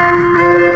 গলে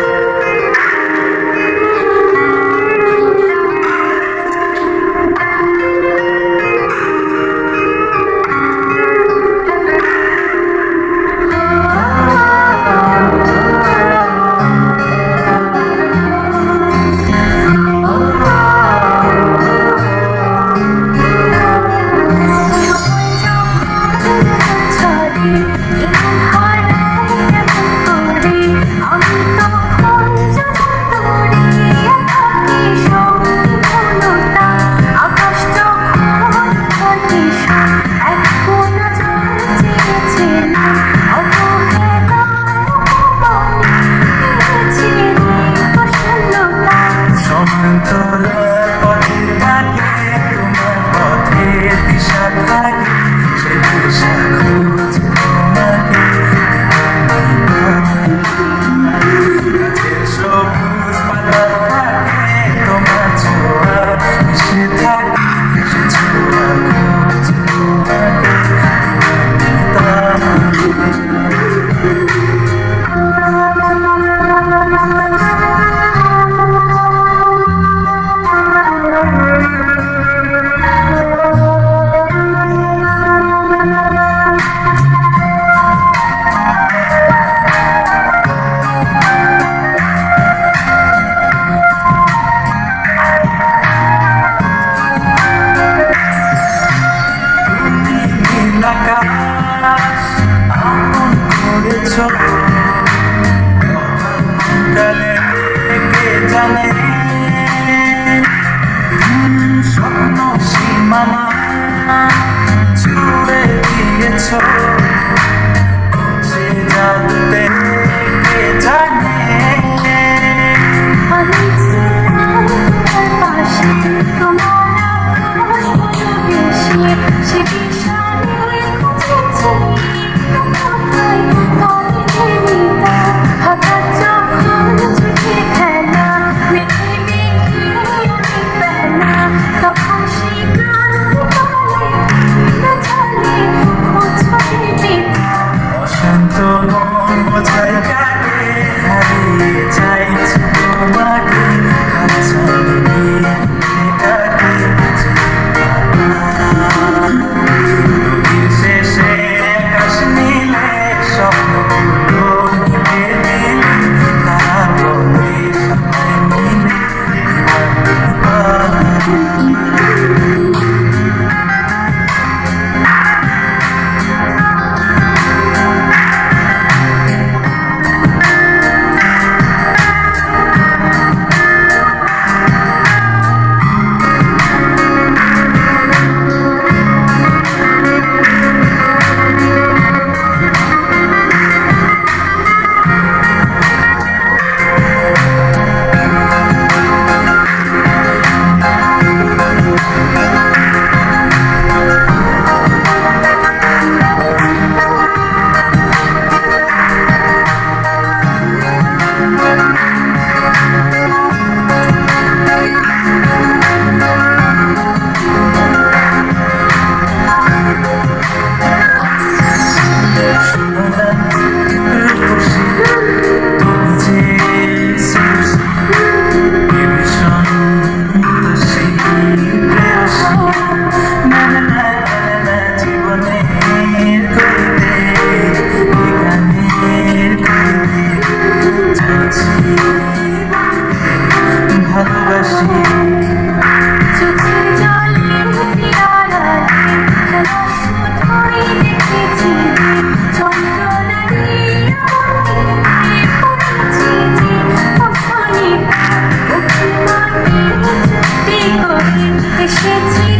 是寂。